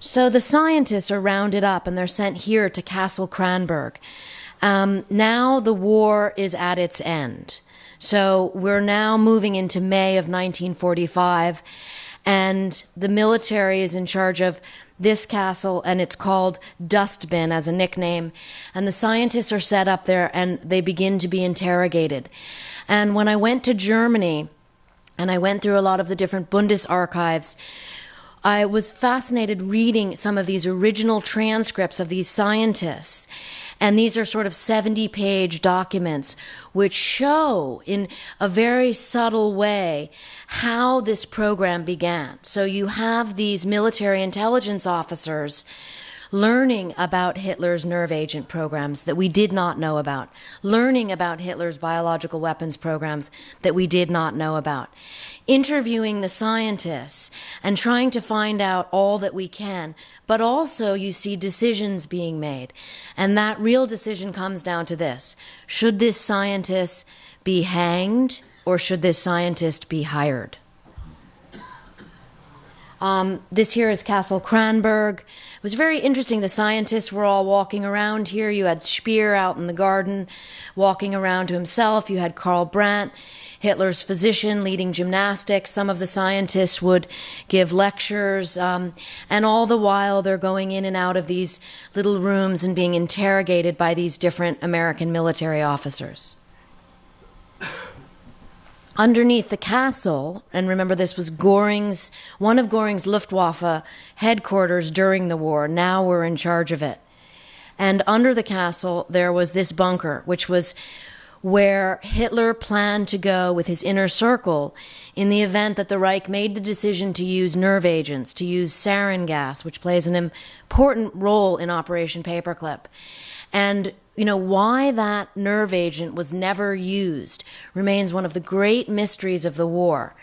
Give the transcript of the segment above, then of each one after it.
So the scientists are rounded up and they're sent here to Castle Kransberg. Um, now the war is at its end. So we're now moving into May of 1945, and the military is in charge of this castle, and it's called Dustbin as a nickname. And the scientists are set up there and they begin to be interrogated. And when I went to Germany, and I went through a lot of the different Bundesarchives, I was fascinated reading some of these original transcripts of these scientists. And these are sort of 70 page documents which show in a very subtle way how this program began. So you have these military intelligence officers learning about Hitler's nerve agent programs that we did not know about, learning about Hitler's biological weapons programs that we did not know about, interviewing the scientists and trying to find out all that we can. But also, you see decisions being made. And that real decision comes down to this should this scientist be hanged or should this scientist be hired? Um, this here is Castle Kransberg. It was very interesting. The scientists were all walking around here. You had Speer out in the garden walking around to himself. You had Karl Brandt, Hitler's physician, leading gymnastics. Some of the scientists would give lectures. Um, and all the while, they're going in and out of these little rooms and being interrogated by these different American military officers underneath the castle, and remember this was Goring's, one of Goring's Luftwaffe headquarters during the war. Now we're in charge of it. And under the castle, there was this bunker, which was where Hitler planned to go with his inner circle in the event that the Reich made the decision to use nerve agents, to use sarin gas, which plays an important role in Operation Paperclip. And you know, why that nerve agent was never used remains one of the great mysteries of the war.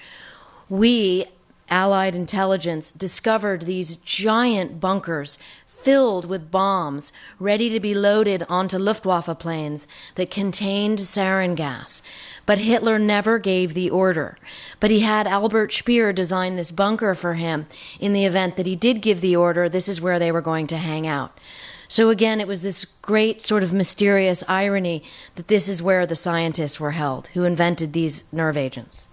We, Allied intelligence, discovered these giant bunkers filled with bombs ready to be loaded onto Luftwaffe planes that contained sarin gas. But Hitler never gave the order. But he had Albert Speer design this bunker for him in the event that he did give the order, this is where they were going to hang out. So again, it was this great sort of mysterious irony that this is where the scientists were held who invented these nerve agents.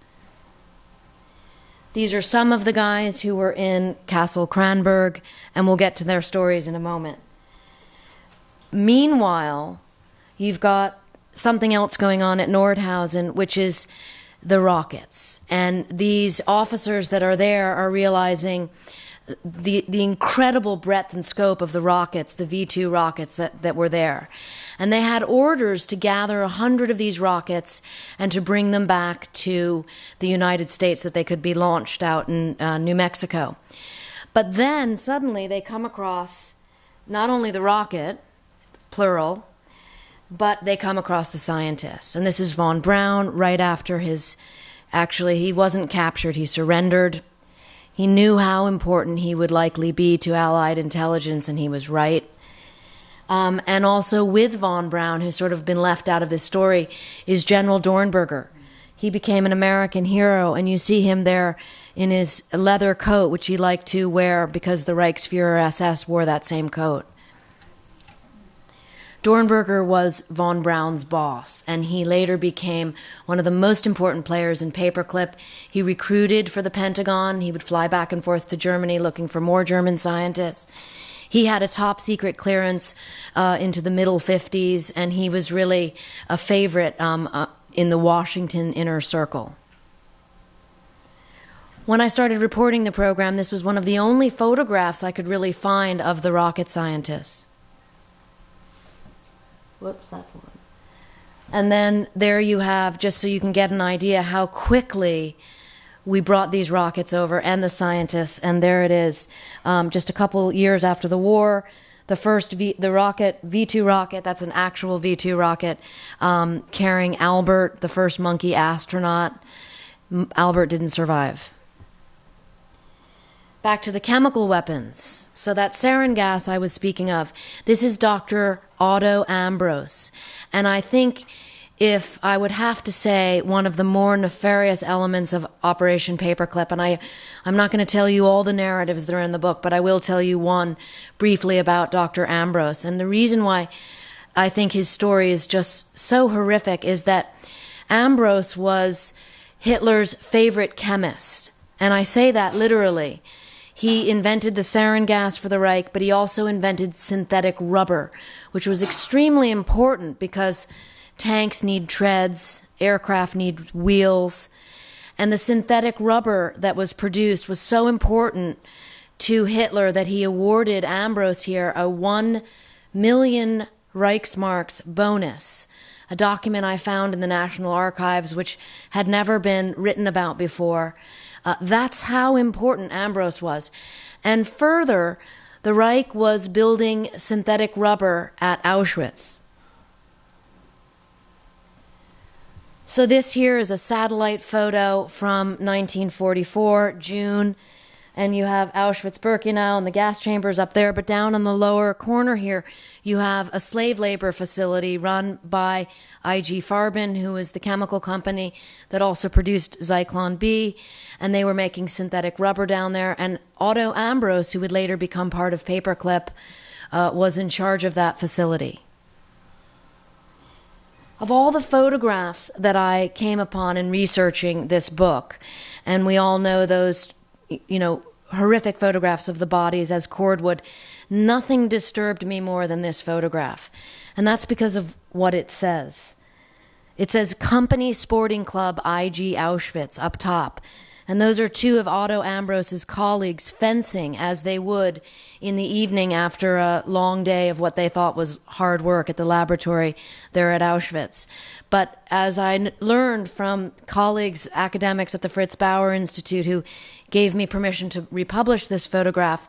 These are some of the guys who were in Castle Kransberg, and we'll get to their stories in a moment. Meanwhile, you've got something else going on at Nordhausen, which is the rockets. And these officers that are there are realizing the the incredible breadth and scope of the rockets, the V two rockets that, that were there. And they had orders to gather a hundred of these rockets and to bring them back to the United States so that they could be launched out in uh, New Mexico. But then suddenly they come across not only the rocket, plural, but they come across the scientists. And this is von Braun right after his actually he wasn't captured, he surrendered he knew how important he would likely be to Allied intelligence, and he was right. Um, and also with von Braun, who's sort of been left out of this story, is General Dornberger. He became an American hero, and you see him there in his leather coat, which he liked to wear because the Reichsfuhrer SS wore that same coat. Dornberger was von Braun's boss, and he later became one of the most important players in paperclip. He recruited for the Pentagon. He would fly back and forth to Germany looking for more German scientists. He had a top secret clearance uh, into the middle 50s, and he was really a favorite um, uh, in the Washington inner circle. When I started reporting the program, this was one of the only photographs I could really find of the rocket scientists. Whoops, that's one. And then there you have, just so you can get an idea how quickly we brought these rockets over and the scientists, and there it is, um, just a couple years after the war. The first v, the rocket V two rocket that's an actual V two rocket um, carrying Albert, the first monkey astronaut. Albert didn't survive. Back to the chemical weapons. So, that sarin gas I was speaking of, this is Dr. Otto Ambros. And I think if I would have to say one of the more nefarious elements of Operation Paperclip, and I, I'm not going to tell you all the narratives that are in the book, but I will tell you one briefly about Dr. Ambros. And the reason why I think his story is just so horrific is that Ambros was Hitler's favorite chemist. And I say that literally. He invented the sarin gas for the Reich, but he also invented synthetic rubber, which was extremely important because tanks need treads, aircraft need wheels. And the synthetic rubber that was produced was so important to Hitler that he awarded Ambros here a 1 million Reichsmarks bonus, a document I found in the National Archives which had never been written about before. Uh, that's how important Ambros was. And further, the Reich was building synthetic rubber at Auschwitz. So this here is a satellite photo from 1944, June, and you have Auschwitz-Birkenau and the gas chambers up there. But down on the lower corner here, you have a slave labor facility run by IG Farben, who is the chemical company that also produced Zyklon B, and they were making synthetic rubber down there. And Otto Ambros, who would later become part of Paperclip, uh, was in charge of that facility. Of all the photographs that I came upon in researching this book, and we all know those, you know, horrific photographs of the bodies as cordwood, nothing disturbed me more than this photograph. And that's because of what it says. It says Company Sporting Club IG Auschwitz up top. And those are two of Otto Ambros's colleagues fencing as they would in the evening after a long day of what they thought was hard work at the laboratory there at Auschwitz. But as I learned from colleagues, academics at the Fritz Bauer Institute, who gave me permission to republish this photograph,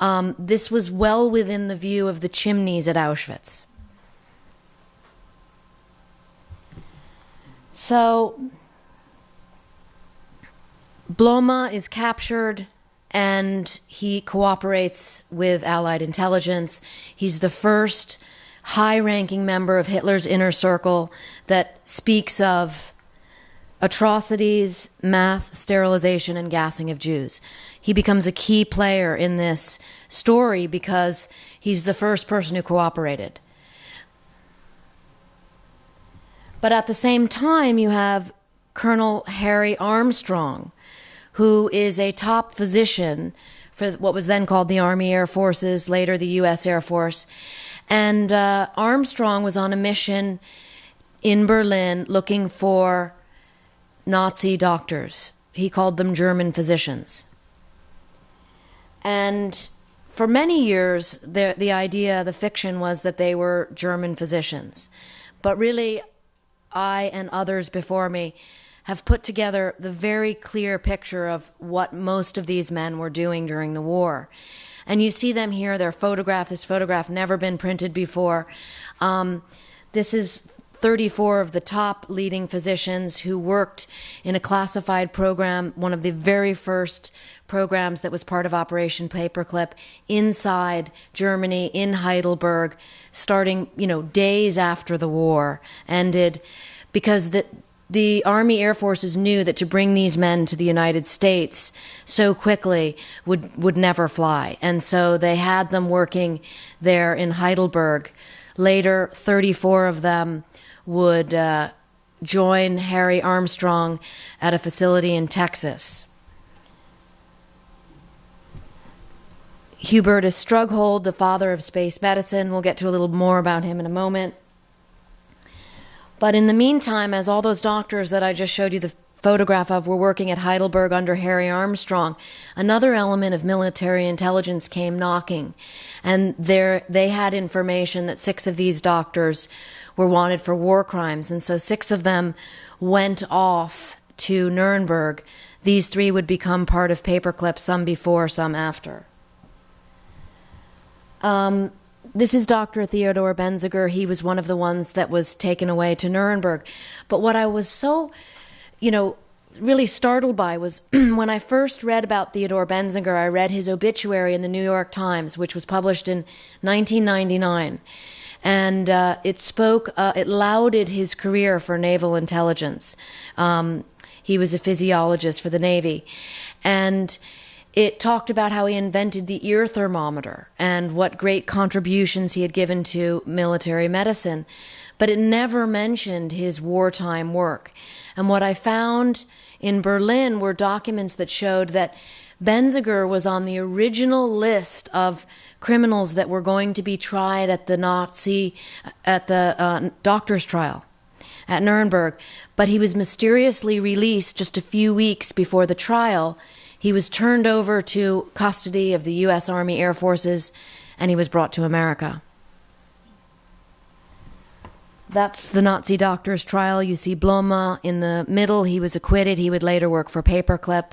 um, this was well within the view of the chimneys at Auschwitz. So Blome is captured and he cooperates with Allied intelligence. He's the first high ranking member of Hitler's inner circle that speaks of atrocities, mass sterilization, and gassing of Jews. He becomes a key player in this story because he's the first person who cooperated. But at the same time, you have Colonel Harry Armstrong who is a top physician for what was then called the Army Air Forces, later the U.S. Air Force. And uh, Armstrong was on a mission in Berlin looking for Nazi doctors. He called them German physicians. And for many years, the, the idea, the fiction was that they were German physicians. But really, I and others before me have put together the very clear picture of what most of these men were doing during the war. And you see them here, their photograph. This photograph never been printed before. Um, this is 34 of the top leading physicians who worked in a classified program, one of the very first programs that was part of Operation Paperclip inside Germany in Heidelberg, starting, you know, days after the war ended because the the Army Air Forces knew that to bring these men to the United States so quickly would, would never fly. And so they had them working there in Heidelberg. Later, 34 of them would uh, join Harry Armstrong at a facility in Texas. Hubertus Strughold, the father of space medicine, we'll get to a little more about him in a moment. But in the meantime, as all those doctors that I just showed you the photograph of were working at Heidelberg under Harry Armstrong, another element of military intelligence came knocking. And there, they had information that six of these doctors were wanted for war crimes. And so six of them went off to Nuremberg. These three would become part of Paperclip, some before, some after. Um, this is Dr. Theodore Benzinger. He was one of the ones that was taken away to Nuremberg. But what I was so, you know, really startled by was when I first read about Theodore Benzinger, I read his obituary in the New York Times, which was published in 1999. and uh, it spoke, uh, it lauded his career for naval intelligence. Um, he was a physiologist for the Navy. And it talked about how he invented the ear thermometer and what great contributions he had given to military medicine. But it never mentioned his wartime work. And what I found in Berlin were documents that showed that Benzinger was on the original list of criminals that were going to be tried at the Nazi, at the uh, doctor's trial at Nuremberg, but he was mysteriously released just a few weeks before the trial. He was turned over to custody of the U.S. Army Air Forces and he was brought to America. That's the Nazi doctor's trial. You see Blome in the middle. He was acquitted. He would later work for Paperclip.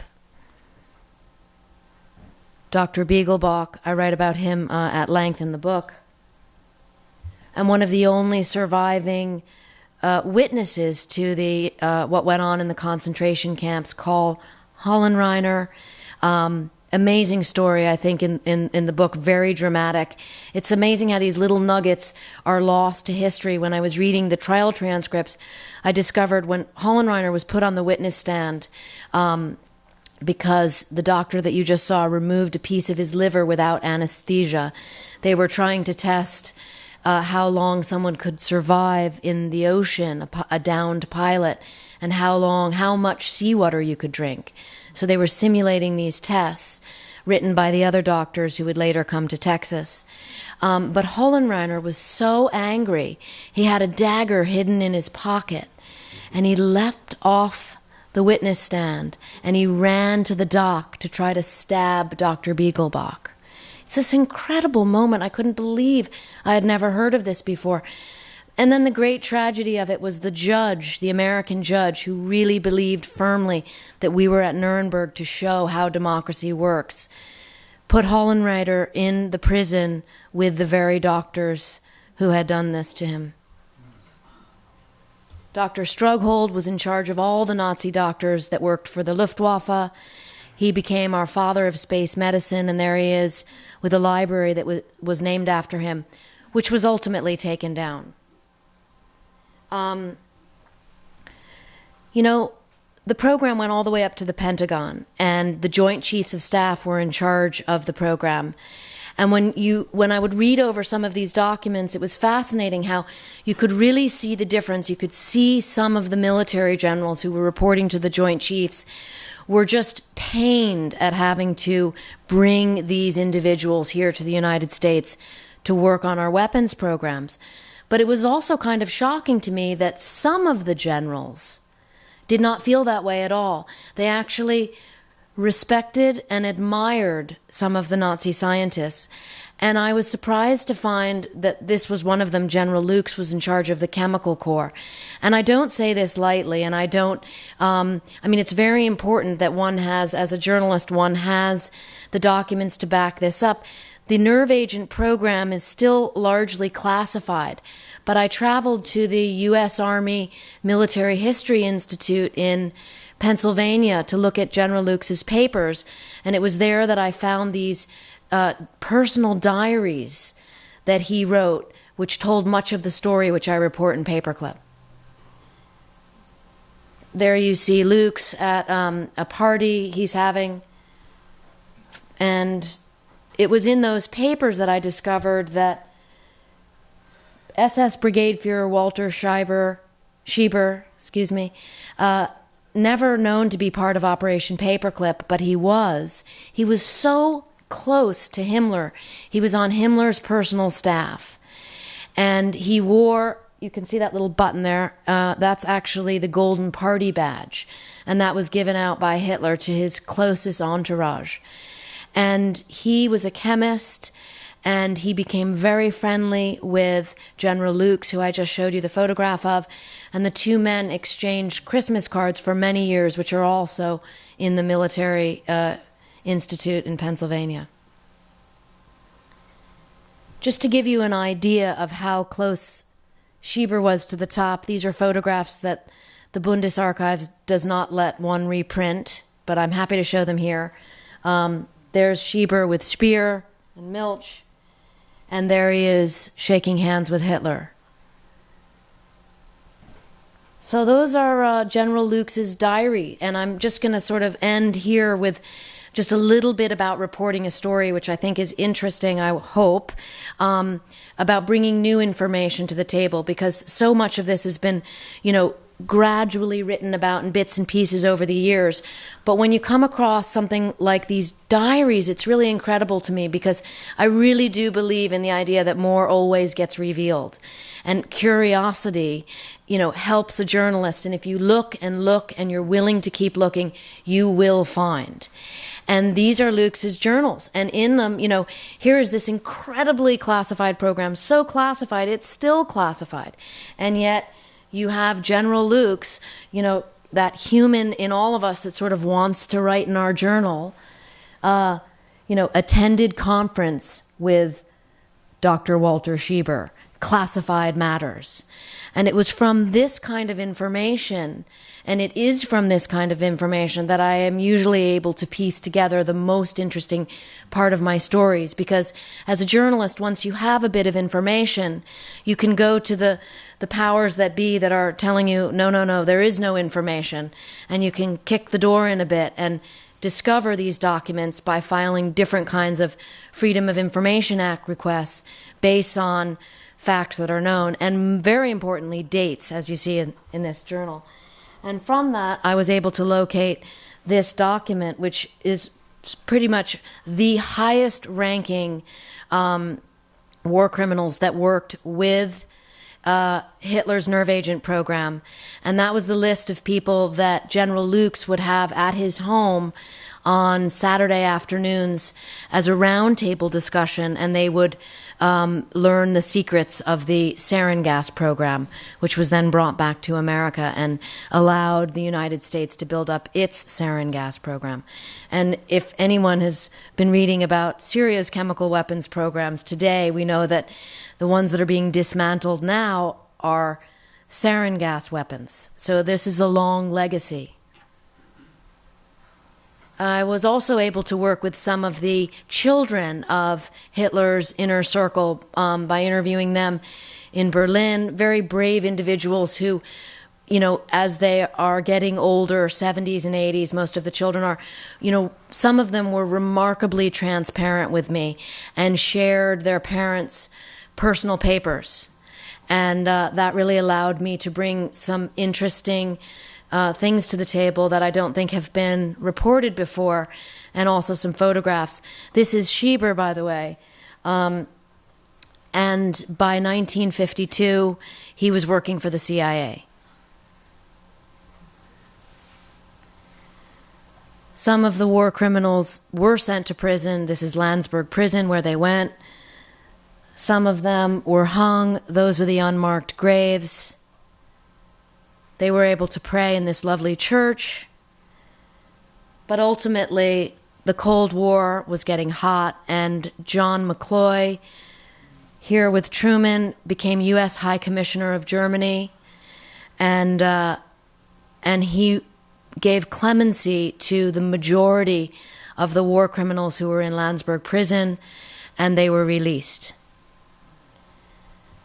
Dr. Beiglböck, I write about him uh, at length in the book. And one of the only surviving uh, witnesses to the uh, what went on in the concentration camps, Karl Hollenreiner. Um, amazing story, I think, in, in, in the book, very dramatic. It's amazing how these little nuggets are lost to history. When I was reading the trial transcripts, I discovered when Hollenreiner was put on the witness stand, um, because the doctor that you just saw removed a piece of his liver without anesthesia. They were trying to test uh, how long someone could survive in the ocean, a, a downed pilot, and how long, how much seawater you could drink. So they were simulating these tests written by the other doctors who would later come to Texas. Um, but Hollenreiner was so angry, he had a dagger hidden in his pocket, and he leapt off the witness stand and he ran to the dock to try to stab Dr. Beiglböck. It's this incredible moment. I couldn't believe I had never heard of this before. And then the great tragedy of it was the judge, the American judge, who really believed firmly that we were at Nuremberg to show how democracy works, put Hollenreiner in the prison with the very doctors who had done this to him. Dr. Strughold was in charge of all the Nazi doctors that worked for the Luftwaffe. He became our father of space medicine, and there he is with a library that was, was named after him, which was ultimately taken down. Um, you know, the program went all the way up to the Pentagon, and the Joint Chiefs of Staff were in charge of the program. And when you when I would read over some of these documents, it was fascinating how you could really see the difference. You could see some of the military generals who were reporting to the Joint Chiefs were just pained at having to bring these individuals here to the United States to work on our weapons programs. But it was also kind of shocking to me that some of the generals did not feel that way at all. They actually respected and admired some of the Nazi scientists and I was surprised to find that this was one of them. General Loucks was in charge of the chemical corps. And I don't say this lightly, and I don't, um, I mean, it's very important that one has, as a journalist, one has the documents to back this up. The nerve agent program is still largely classified, but I traveled to the U.S. Army Military History Institute in Pennsylvania to look at General Loucks's papers, and it was there that I found these uh, personal diaries that he wrote, which told much of the story which I report in Paperclip. There you see Loucks at um, a party he's having, and it was in those papers that I discovered that SS Brigade Führer Walter Schieber, Schieber, excuse me, uh, never known to be part of Operation Paperclip, but he was. He was so close to Himmler. He was on Himmler's personal staff. And he wore, you can see that little button there, uh, that's actually the Golden Party badge. And that was given out by Hitler to his closest entourage. And he was a chemist and he became very friendly with General Loucks, who I just showed you the photograph of, and the two men exchanged Christmas cards for many years, which are also in the military uh, Institute in Pennsylvania. Just to give you an idea of how close Schieber was to the top, these are photographs that the Bundesarchives does not let one reprint, but I'm happy to show them here. Um, there's Schieber with Speer and Milch, And there he is shaking hands with Hitler. So those are uh, General Loucks's diary, and I'm just going to sort of end here with just a little bit about reporting a story, which I think is interesting. I hope um, about bringing new information to the table because so much of this has been, you know, gradually written about in bits and pieces over the years. But when you come across something like these diaries, it's really incredible to me because I really do believe in the idea that more always gets revealed. And curiosity, you know, helps a journalist. And if you look and look and you're willing to keep looking, you will find. And these are Loucks' journals. And in them, you know, here is this incredibly classified program, so classified, it's still classified. And yet, you have General Loucks, you know, that human in all of us that sort of wants to write in our journal, uh, you know, attended conference with Dr. Walter Schieber, classified matters. And it was from this kind of information and it is from this kind of information that I am usually able to piece together the most interesting part of my stories. Because as a journalist, once you have a bit of information, you can go to the, the powers that be that are telling you, no, no, no, there is no information. And you can kick the door in a bit and discover these documents by filing different kinds of Freedom of Information Act requests based on facts that are known and very importantly dates as you see in, in this journal and from that, I was able to locate this document, which is pretty much the highest ranking um, war criminals that worked with uh, Hitler's nerve agent program. And that was the list of people that General Loucks would have at his home on Saturday afternoons as a roundtable discussion, and they would um, learn the secrets of the sarin gas program, which was then brought back to America and allowed the United States to build up its sarin gas program. And if anyone has been reading about Syria's chemical weapons programs today, we know that the ones that are being dismantled now are sarin gas weapons. So this is a long legacy. I was also able to work with some of the children of Hitler's inner circle um, by interviewing them in Berlin. Very brave individuals who, you know, as they are getting older, 70s and 80s, most of the children are, you know, some of them were remarkably transparent with me and shared their parents' personal papers. And uh, that really allowed me to bring some interesting uh, things to the table that I don't think have been reported before, and also some photographs. This is Schieber, by the way. Um, and by 1952, he was working for the CIA. Some of the war criminals were sent to prison. This is Landsberg Prison, where they went. Some of them were hung. Those are the unmarked graves. They were able to pray in this lovely church. But ultimately, the Cold War was getting hot, and John McCloy, here with Truman, became U.S. High Commissioner of Germany, and uh, and he gave clemency to the majority of the war criminals who were in Landsberg prison, and they were released.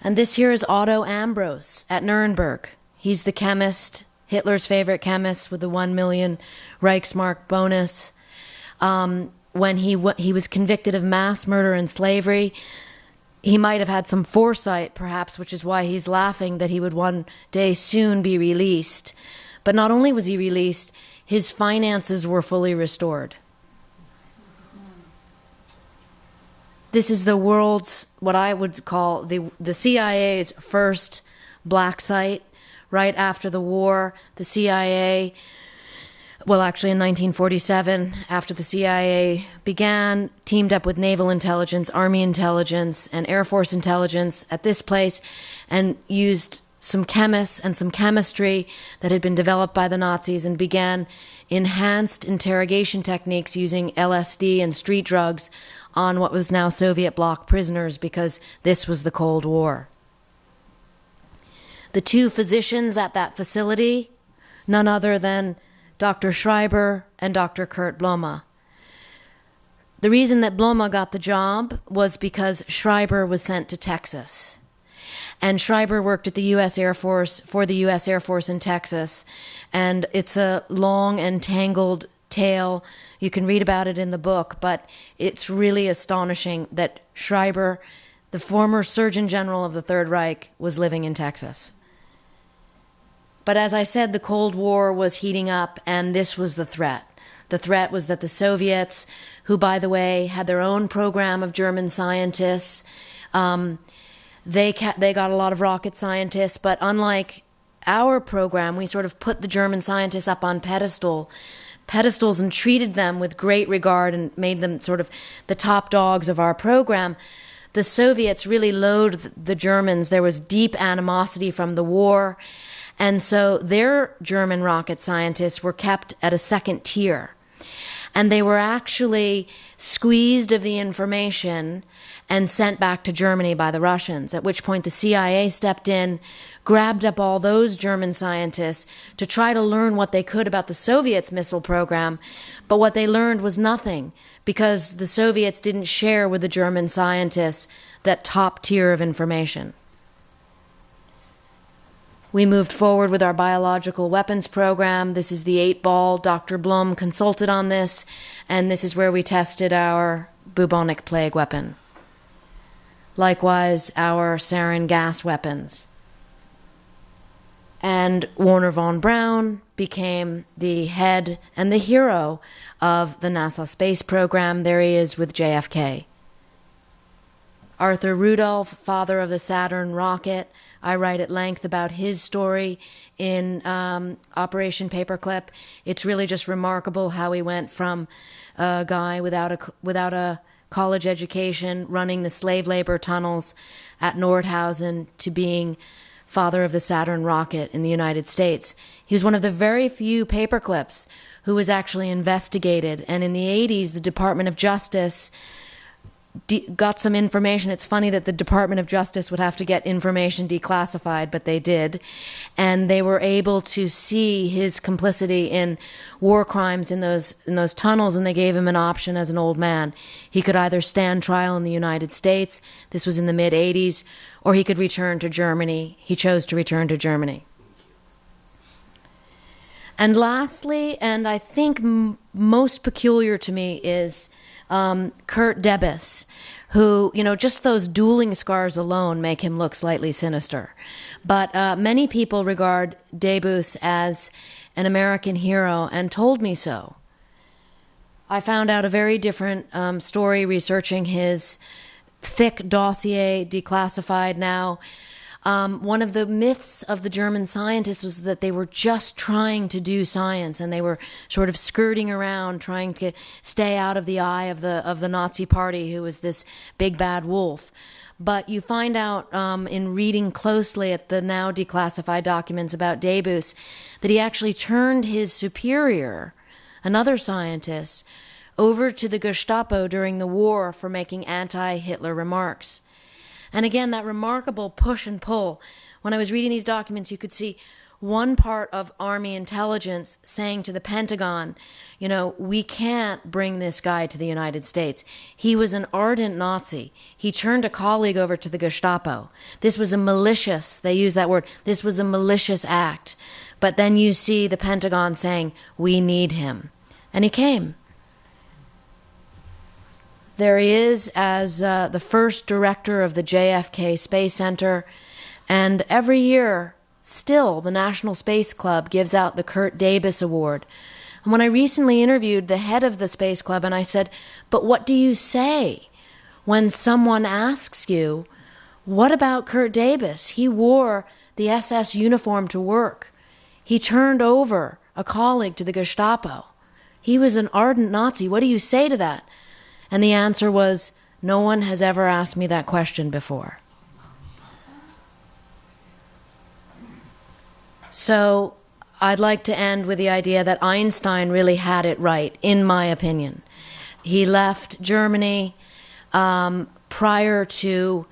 And this here is Otto Ambros at Nuremberg. He's the chemist, Hitler's favorite chemist with the 1 million Reichsmark bonus. Um, when he, he was convicted of mass murder and slavery, he might have had some foresight, perhaps, which is why he's laughing that he would one day soon be released. But not only was he released, his finances were fully restored. This is the world's, what I would call the, the CIA's first black site right after the war, the CIA, well, actually in 1947, after the CIA began, teamed up with naval intelligence, army intelligence, and air force intelligence at this place and used some chemists and some chemistry that had been developed by the Nazis and began enhanced interrogation techniques using LSD and street drugs on what was now Soviet bloc prisoners because this was the Cold War. The two physicians at that facility, none other than Dr. Schreiber and Dr. Kurt Blome. The reason that Blome got the job was because Schreiber was sent to Texas. And Schreiber worked at the U.S. Air Force for the U.S. Air Force in Texas. And it's a long and tangled tale. You can read about it in the book, but it's really astonishing that Schreiber, the former Surgeon General of the Third Reich, was living in Texas. But as I said, the Cold War was heating up, and this was the threat. The threat was that the Soviets, who, by the way, had their own program of German scientists, um, they ca- they got a lot of rocket scientists, but unlike our program, we sort of put the German scientists up on pedestal pedestals and treated them with great regard and made them sort of the top dogs of our program. The Soviets really loathed the Germans. There was deep animosity from the war. And so their German rocket scientists were kept at a second tier. And they were actually squeezed of the information and sent back to Germany by the Russians, at which point the CIA stepped in, grabbed up all those German scientists to try to learn what they could about the Soviets' missile program. But what they learned was nothing because the Soviets didn't share with the German scientists that top tier of information. We moved forward with our biological weapons program. This is the eight ball. Dr. Blome consulted on this, and this is where we tested our bubonic plague weapon. Likewise, our sarin gas weapons. And Wernher von Braun became the head and the hero of the NASA space program. There he is with JFK. Arthur Rudolph, father of the Saturn rocket, I write at length about his story in um, Operation Paperclip. It's really just remarkable how he went from a guy without a without a college education, running the slave labor tunnels at Nordhausen, to being father of the Saturn rocket in the United States. He was one of the very few paperclips who was actually investigated. And in the 80s, the Department of Justice got some information. It's funny that the Department of Justice would have to get information declassified, but they did. And they were able to see his complicity in war crimes in those, in those tunnels, and they gave him an option as an old man. He could either stand trial in the United States, this was in the mid 80s, or he could return to Germany. He chose to return to Germany. And lastly, and I think most peculiar to me, is um, Kurt Debus, who, you know, just those dueling scars alone make him look slightly sinister. But uh, many people regard Debus as an American hero and told me so. I found out a very different um, story researching his thick dossier, declassified now. Um, one of the myths of the German scientists was that they were just trying to do science and they were sort of skirting around, trying to stay out of the eye of the of the Nazi Party, who was this big bad wolf. But you find out um, in reading closely at the now declassified documents about Debus that he actually turned his superior, another scientist, over to the Gestapo during the war for making anti Hitler remarks. And again, that remarkable push and pull. When I was reading these documents, you could see one part of Army intelligence saying to the Pentagon, you know, we can't bring this guy to the United States. He was an ardent Nazi. He turned a colleague over to the Gestapo. This was a malicious, they use that word, this was a malicious act. But then you see the Pentagon saying, we need him. And he came. There he is as uh, the first director of the JFK Space Center. And every year, still, the National Space Club gives out the Kurt Debus Award. And when I recently interviewed the head of the Space Club, and I said, But what do you say when someone asks you, What about Kurt Debus? He wore the SS uniform to work, he turned over a colleague to the Gestapo. He was an ardent Nazi. What do you say to that? And the answer was, No one has ever asked me that question before. So I'd like to end with the idea that Einstein really had it right, in my opinion. He left Germany um, prior to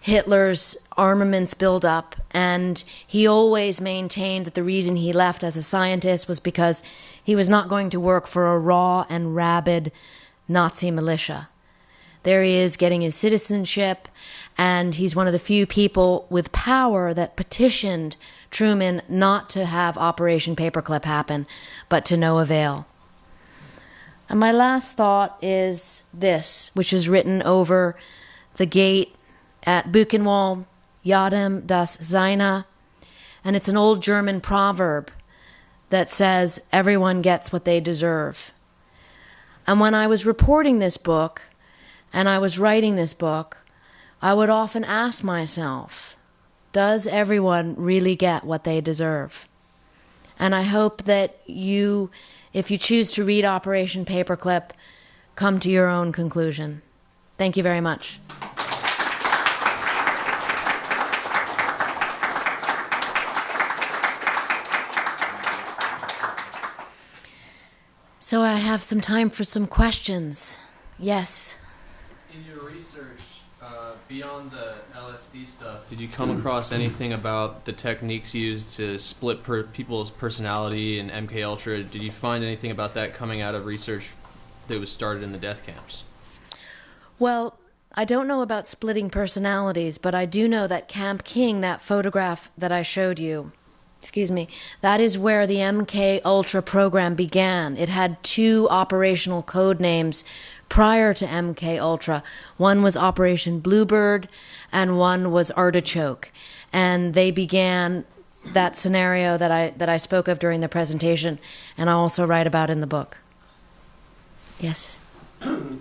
Hitler's armaments buildup, and he always maintained that the reason he left as a scientist was because he was not going to work for a raw and rabid Nazi militia. There he is getting his citizenship, and he's one of the few people with power that petitioned Truman not to have Operation Paperclip happen, but to no avail. And my last thought is this, which is written over the gate at Buchenwald, Jedem das Seine, and it's an old German proverb that says, Everyone gets what they deserve. And when I was reporting this book and I was writing this book, I would often ask myself, Does everyone really get what they deserve? And I hope that you, if you choose to read Operation Paperclip, come to your own conclusion. Thank you very much. So I have some time for some questions. Yes. In your research, uh, beyond the LSD stuff, did you come across anything about the techniques used to split per people's personality in MK Ultra? Did you find anything about that coming out of research that was started in the death camps? Well, I don't know about splitting personalities, but I do know that Camp King, that photograph that I showed you, excuse me, that is where the MK Ultra program began. It had two operational code names prior to MK Ultra. One was Operation Bluebird and one was Artichoke. And they began that scenario that I that I spoke of during the presentation and I also write about in the book. Yes.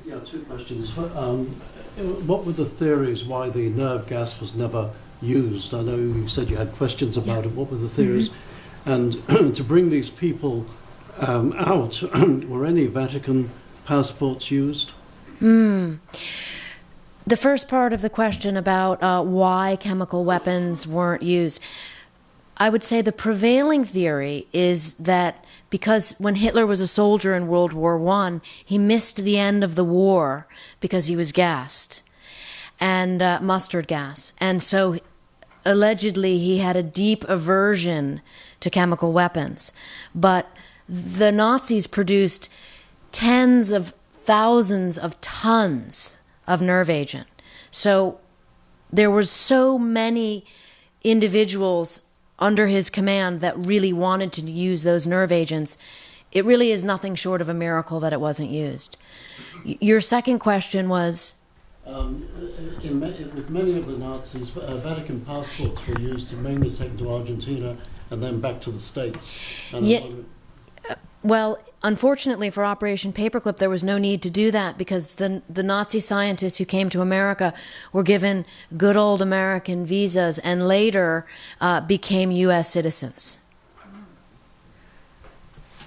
yeah, two questions. Um, what were the theories why the nerve gas was never used? I know you said you had questions about it. What were the theories? Mm-hmm. And to bring these people um, out, were any Vatican passports used? Mm. The first part of the question about uh, why chemical weapons weren't used, I would say the prevailing theory is that because when Hitler was a soldier in World War One, he missed the end of the war because he was gassed and uh, mustard gas, and so allegedly he had a deep aversion to chemical weapons. But the Nazis produced tens of thousands of tons of nerve agent. So there were so many individuals under his command that really wanted to use those nerve agents. It really is nothing short of a miracle that it wasn't used. Your second question was um, in, with many of the Nazis, uh, Vatican passports were used to mainly take to Argentina and then back to the States. And yeah, uh, well, unfortunately for Operation Paperclip, there was no need to do that because the, the Nazi scientists who came to America were given good old American visas and later uh, became U.S. citizens.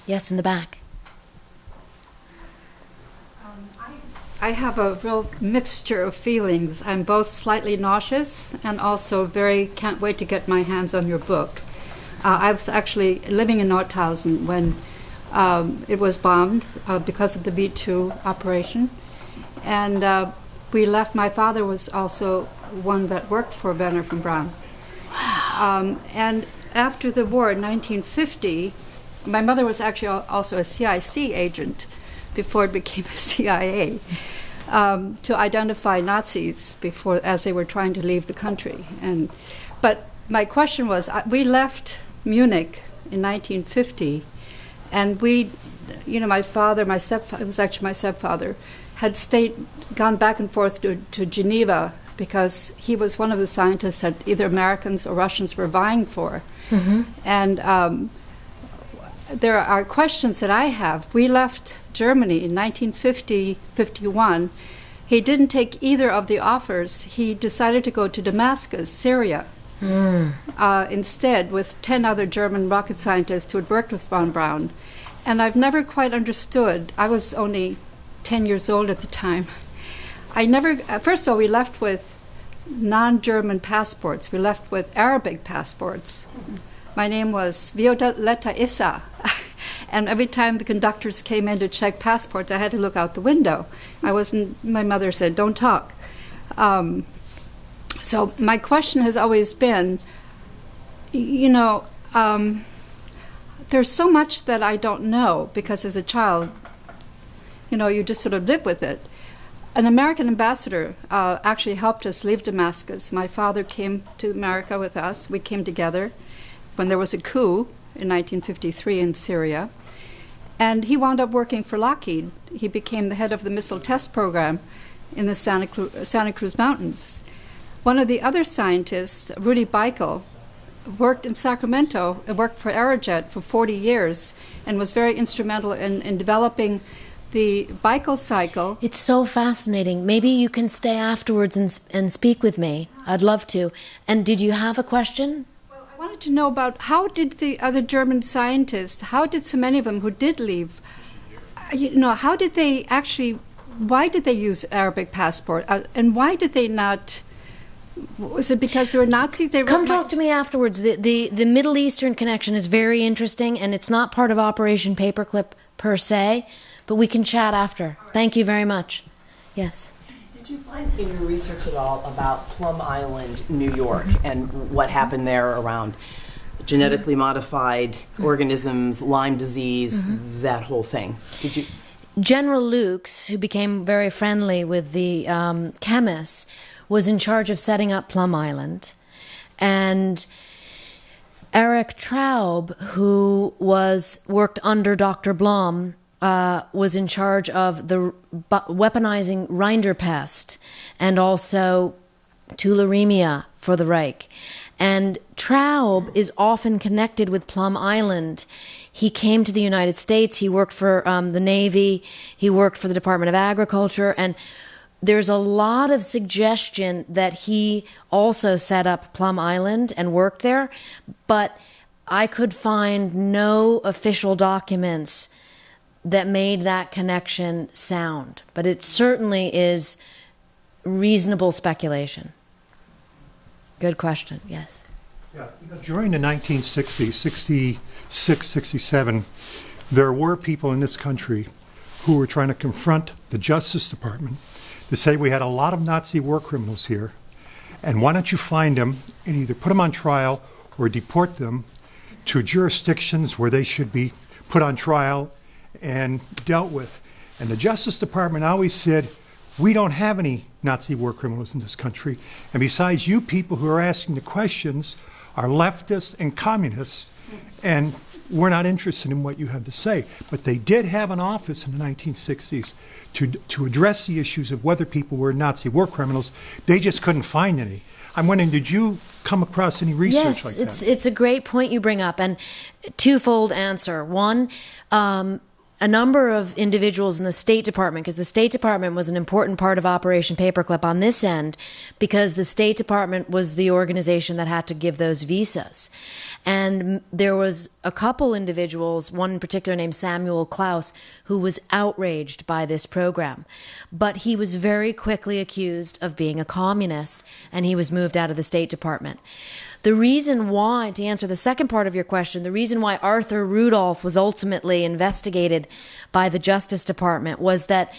Yes, in the back. I have a real mixture of feelings. I'm both slightly nauseous and also very can't wait to get my hands on your book. Uh, I was actually living in Nordhausen when um, it was bombed uh, because of the V 2 operation. And uh, we left, my father was also one that worked for Wernher von Braun. Um, and after the war in 1950, my mother was actually also a CIC agent before it became a CIA um, to identify Nazis before as they were trying to leave the country. And but my question was, we left Munich in 1950, and we, you know, my father, my stepfather, it was actually my stepfather, had stayed, gone back and forth to, to Geneva because he was one of the scientists that either Americans or Russians were vying for. Mm-hmm. And um, there are questions that I have. We left Germany in 1950 51. He didn't take either of the offers. He decided to go to Damascus, Syria, mm. uh, instead, with 10 other German rocket scientists who had worked with von Braun. And I've never quite understood. I was only 10 years old at the time. I never, uh, first of all, we left with non German passports, we left with Arabic passports. My name was Violetta Issa. And every time the conductors came in to check passports, I had to look out the window. I wasn't, my mother said, don't talk. Um, so my question has always been you know, um, there's so much that I don't know because as a child, you know, you just sort of live with it. An American ambassador uh, actually helped us leave Damascus. My father came to America with us. We came together when there was a coup in 1953 in Syria. And he wound up working for Lockheed. He became the head of the missile test program in the Santa, Cru- Santa Cruz Mountains. One of the other scientists, Rudy Beichel, worked in Sacramento and worked for Aerojet for 40 years and was very instrumental in, in developing the Beichel cycle. It's so fascinating. Maybe you can stay afterwards and, and speak with me. I'd love to. And did you have a question? I wanted to know about how did the other German scientists, how did so many of them who did leave, uh, you know, how did they actually, why did they use Arabic passport? Uh, and why did they not was it because they were Nazis? They come talk to me afterwards. The, the the Middle Eastern connection is very interesting, and it's not part of Operation Paperclip per se, but we can chat after. Thank you very much. Yes. Did you find in your research at all about Plum Island, New York, and what happened there around genetically modified organisms, Lyme disease, mm-hmm. that whole thing? Did you? General Loucks, who became very friendly with the um, chemists was in charge of setting up Plum Island. And Erich Traub, who was worked under Dr. Blome, uh, was in charge of the weaponizing rinderpest and also tularemia for the Reich. And Traub is often connected with Plum Island. He came to the United States. He worked for um, the Navy. He worked for the Department of Agriculture. And there's a lot of suggestion that he also set up Plum Island and worked there, but I could find no official documents that made that connection sound. But it certainly is reasonable speculation. Good question, yes. Yeah, during the 1960s, 66, 67, there were people in this country who were trying to confront the Justice Department to say we had a lot of Nazi war criminals here, and why don't you find them and either put them on trial or deport them to jurisdictions where they should be put on trial and dealt with. And the Justice Department always said, we don't have any Nazi war criminals in this country. And besides, you people who are asking the questions are leftists and communists, and we're not interested in what you have to say. But they did have an office in the 1960s to, to address the issues of whether people were Nazi war criminals. They just couldn't find any. I'm wondering, did you come across any research yes, like it's, it's a great point you bring up, and twofold answer. One, um, a number of individuals in the State Department, because the State Department was an important part of Operation Paperclip on this end, because the State Department was the organization that had to give those visas. And there was a couple individuals, one in particular named Samuel Klaus, who was outraged by this program. But he was very quickly accused of being a communist, and he was moved out of the State Department. The reason why, to answer the second part of your question, the reason why Arthur Rudolph was ultimately investigated by the Justice Department was that,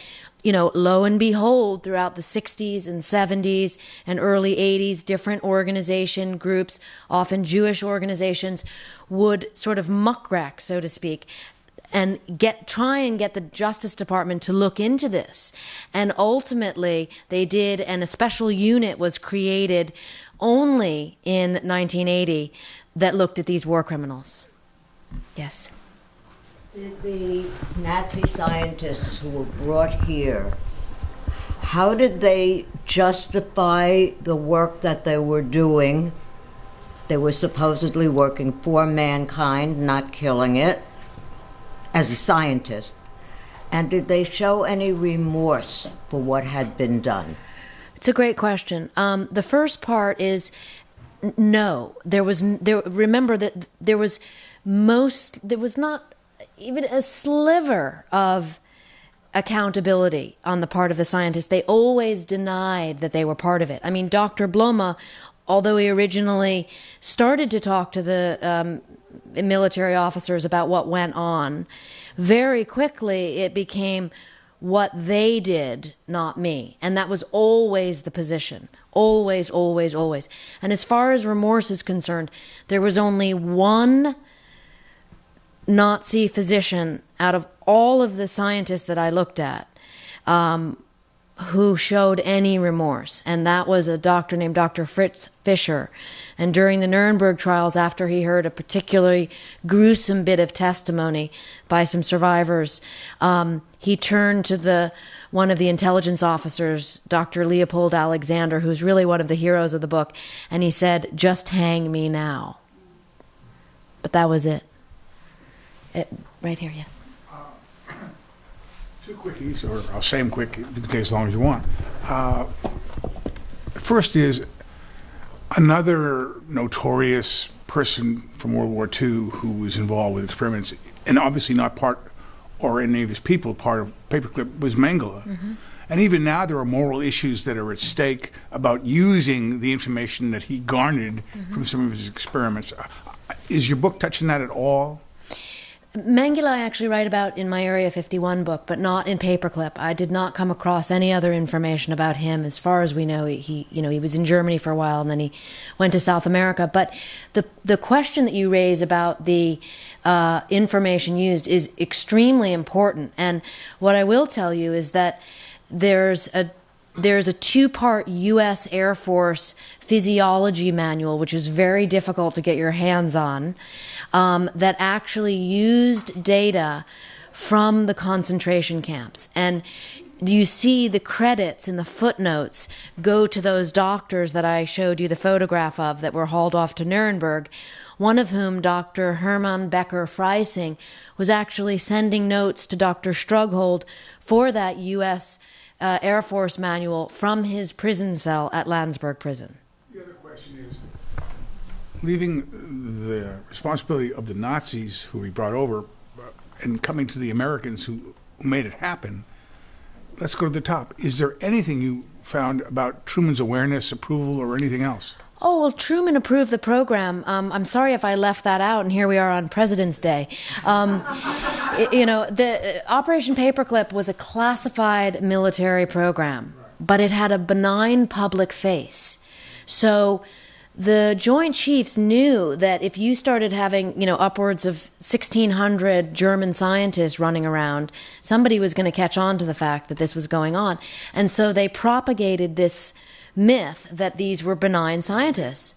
you know, lo and behold, throughout the 60s and 70s and early 80s, different organization groups, often Jewish organizations, would sort of muckrack, so to speak, and get try and get the Justice Department to look into this. And ultimately, they did, and a special unit was created only in 1980 that looked at these war criminals. Yes. Did the Nazi scientists who were brought here, how did they justify the work that they were doing? They were supposedly working for mankind, not killing it, as a scientist. And did they show any remorse for what had been done? It's a great question. Um, the first part is no. There was there. Remember that there was most. There was not even a sliver of accountability on the part of the scientists. They always denied that they were part of it. I mean, Dr. Blome, although he originally started to talk to the um, military officers about what went on, very quickly it became what they did, not me. And that was always the position. Always, always, always. And as far as remorse is concerned, there was only one Nazi physician out of all of the scientists that I looked at um, who showed any remorse, and that was a doctor named Dr. Fritz Fischer. And during the Nuremberg trials, after he heard a particularly gruesome bit of testimony by some survivors, um, he turned to the one of the intelligence officers, Dr. Leopold Alexander, who's really one of the heroes of the book, and he said, "Just hang me now." But that was it. it right here, yes. Two quickies, or I'll say them quick. You can take as long as you want. Uh, first is another notorious person from World War II who was involved with experiments, and obviously not part or any of his people part of Paperclip was Mengele. And even now, there are moral issues that are at stake about using the information that he garnered from some of his experiments. Uh, Is your book touching that at all? Mengele I actually write about in my Area 51 book, but not in Paperclip. I did not come across any other information about him. As far as we know, he, you know, he was in Germany for a while and then he went to South America. But the the question that you raise about the uh, information used is extremely important. And what I will tell you is that there's a there's a two part U.S. Air Force physiology manual, which is very difficult to get your hands on, um, that actually used data from the concentration camps. And you see the credits in the footnotes go to those doctors that I showed you the photograph of that were hauled off to Nuremberg. One of whom, Dr. Hermann Becker Freyseng, was actually sending notes to Dr. Strughold for that U.S. Uh, Air Force manual from his prison cell at Landsberg Prison. The other question is leaving the responsibility of the Nazis who he brought over uh, and coming to the Americans who made it happen. Let's go to the top. Is there anything you found about Truman's awareness, approval, or anything else? Oh, well, Truman approved the program. Um, I'm sorry if I left that out, and here we are on President's Day. Um, y- you know, the uh, Operation Paperclip was a classified military program, but it had a benign public face. So the Joint Chiefs knew that if you started having, you know, upwards of 1,600 German scientists running around, somebody was going to catch on to the fact that this was going on. And so they propagated this myth that these were benign scientists.